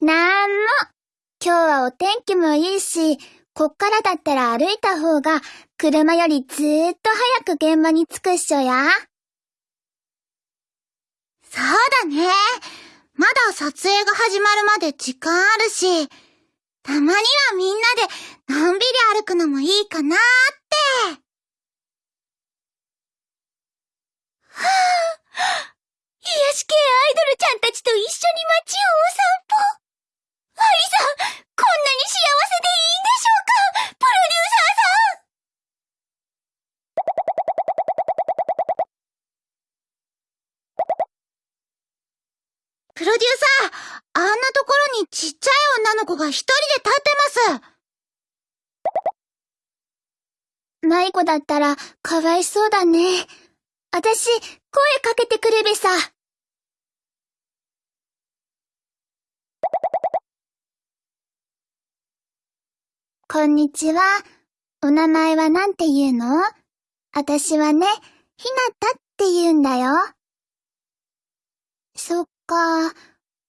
なんも。今日はお天気もいいし、こっからだったら歩いた方が、車よりずーっと早く現場に着くっしょや。そうだね。まだ撮影が始まるまで時間あるし、たまにはみんなでのんびり歩くのもいいかなーって。はぁ、癒し系アイドルちゃんたちと一緒に街をお散歩。が一人で立ってます。迷子だったらかわいそうだね。あたし、声かけてくれべさ。こんにちは。お名前はなんて言うの？あたしはね、ひなたって言うんだよ。そっか。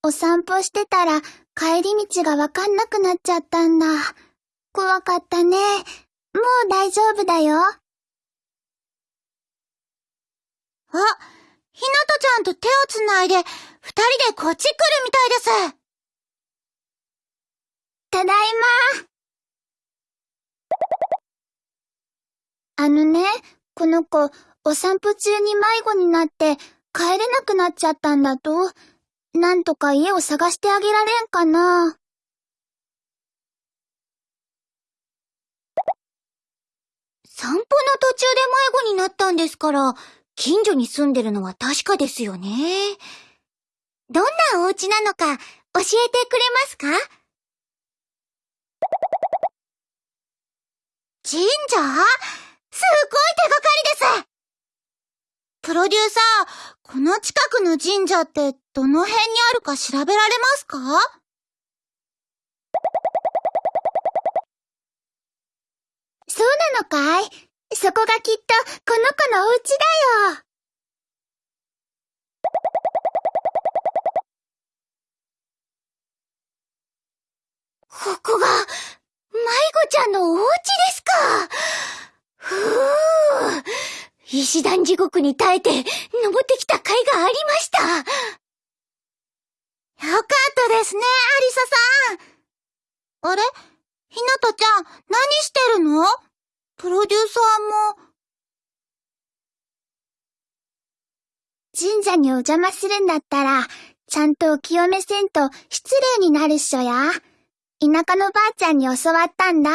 お散歩してたら帰り道がわかんなくなっちゃったんだ。怖かったね。もう大丈夫だよ。あ、ひなたちゃんと手をつないで、二人でこっち来るみたいです。ただいま。あのね、この子、お散歩中に迷子になって帰れなくなっちゃったんだと。なんとか家を探してあげられんかな。散歩の途中で迷子になったんですから、近所に住んでるのは確かですよね。どんなお家なのか教えてくれますか？神社？すごい手がかりですプロデューサー、この近くの神社ってどの辺にあるか調べられますか？そうなのかい？そこがきっとこの子のお家だよ。ここが、迷子ちゃんのお家ですか。ふぅ。石段地獄に耐えて、登ってきた甲斐がありました。よかったですね、アリサさん。あれ？ひなたちゃん、何してるの？プロデューサーも。神社にお邪魔するんだったら、ちゃんとお清めせんと失礼になるっしょや。田舎のばあちゃんに教わったんだ。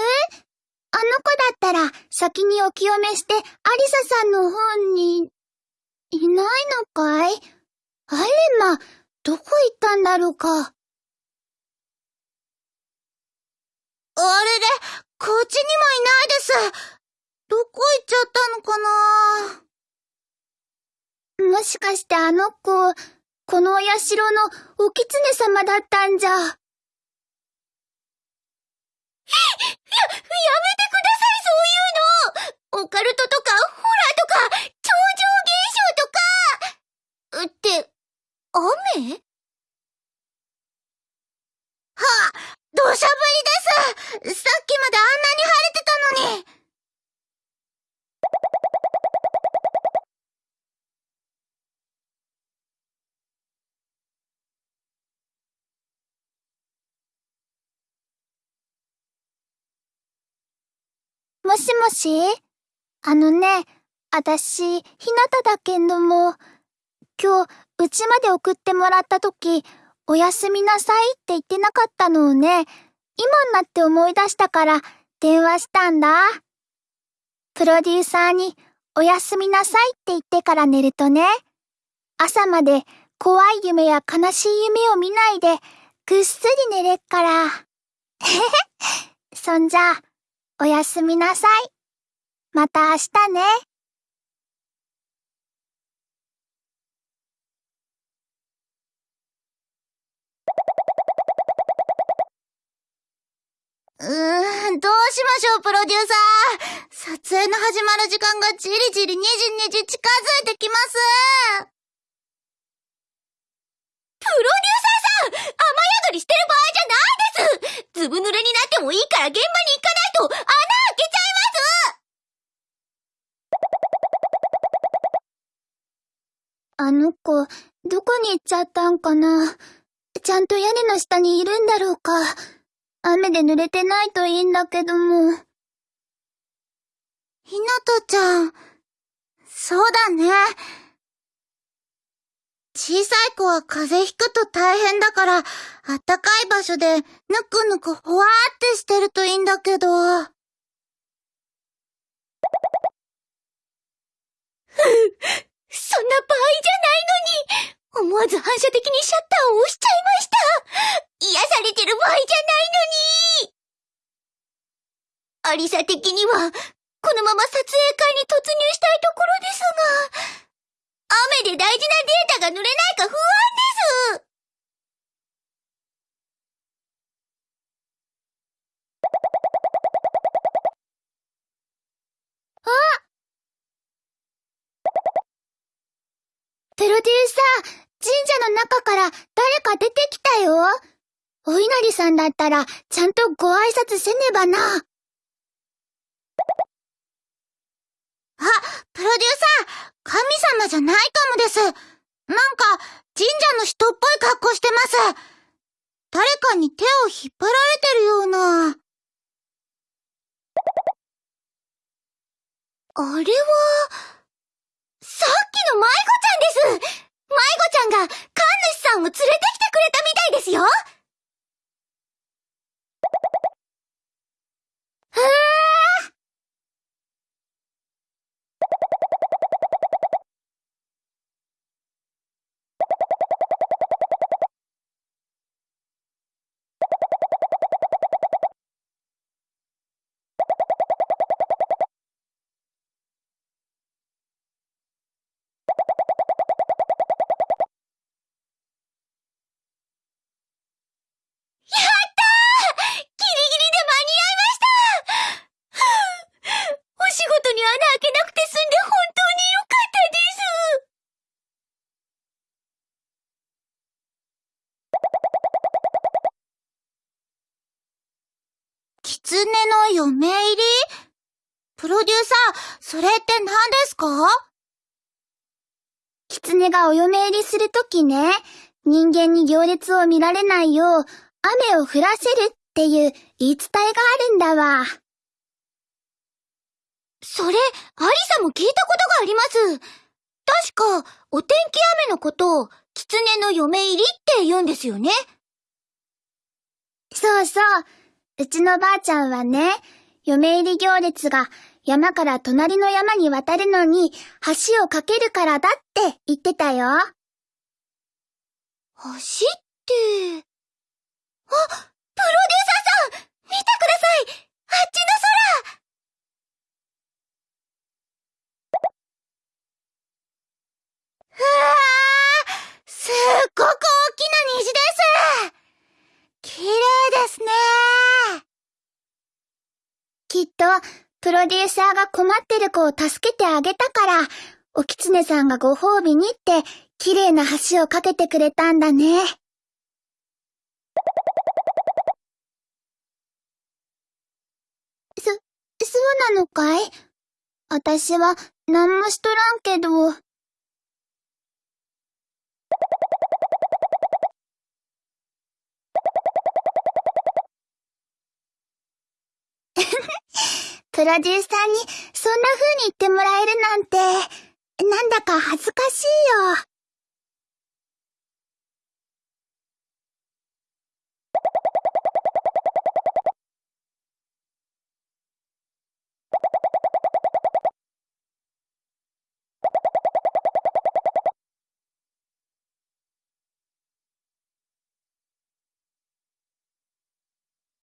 あの子だったら先にお清めしてアリサさんの方に、いないのかい？あれま、どこ行ったんだろうか？あれれ、こっちにもいないです。どこ行っちゃったのかな？もしかしてあの子、このお社のお狐様だったんじゃ。や、やめてください、そういうの。オカルトとか、ホラーとか、超常現象とか。って、雨？はあ、土砂降りです。さっきまであんなに晴れてたのに。もしもし？あのね、あたし、ひなただけんども、今日、うちまで送ってもらったとき、おやすみなさいって言ってなかったのをね、今になって思い出したから電話したんだ。プロデューサーにおやすみなさいって言ってから寝るとね、朝まで怖い夢や悲しい夢を見ないでぐっすり寝れっから。へへ、そんじゃ、おやすみなさい。また明日ね。うーん、どうしましょう、プロデューサー。撮影の始まる時間がじりじりにじにじ近づいてきます。プロデューサーさん雨宿りしてる場合じゃないですずぶ濡れになってもいいから現場にあの子、どこに行っちゃったんかな？ちゃんと屋根の下にいるんだろうか。雨で濡れてないといいんだけども。ひなとちゃん、そうだね。小さい子は風邪ひくと大変だから、あったかい場所でぬくぬくほわーってしてるといいんだけど。そんな場合じゃないのに思わず反射的にシャッターを押しちゃいました。癒されてる場合じゃないのに。アリサ的には、このまま撮影会に突入したいところですが、雨で大事なデータが濡れないか不安です。あプロデューサー、神社の中から誰か出てきたよ。お稲荷さんだったら、ちゃんとご挨拶せねばな。あ、プロデューサー、神様じゃないかもです。なんか、神社の人っぽい格好してます。誰かに手を引っ張られてるような。あれは、さっきの迷子ちゃんです。迷子ちゃんが神主さんを連れてきてくれたみたいですよ。狐の嫁入り？プロデューサー、それって何ですか？狐がお嫁入りするときね、人間に行列を見られないよう、雨を降らせるっていう言い伝えがあるんだわ。それ、アリサも聞いたことがあります。確か、お天気雨のことを、狐の嫁入りって言うんですよね。そうそう。うちのばあちゃんはね、嫁入り行列が山から隣の山に渡るのに橋を架けるからだって言ってたよ。橋って、あ、プロデューサーさん見てくださいあっちの空うわーすっごく大きな虹です綺麗ですねきっと、プロデューサーが困ってる子を助けてあげたから、おきつねさんがご褒美にって、綺麗な橋を架けてくれたんだね。そ、そうなのかい？私は、何もしとらんけど。プロデューサーにそんな風に言ってもらえるなんて、なんだか恥ずかしいよ。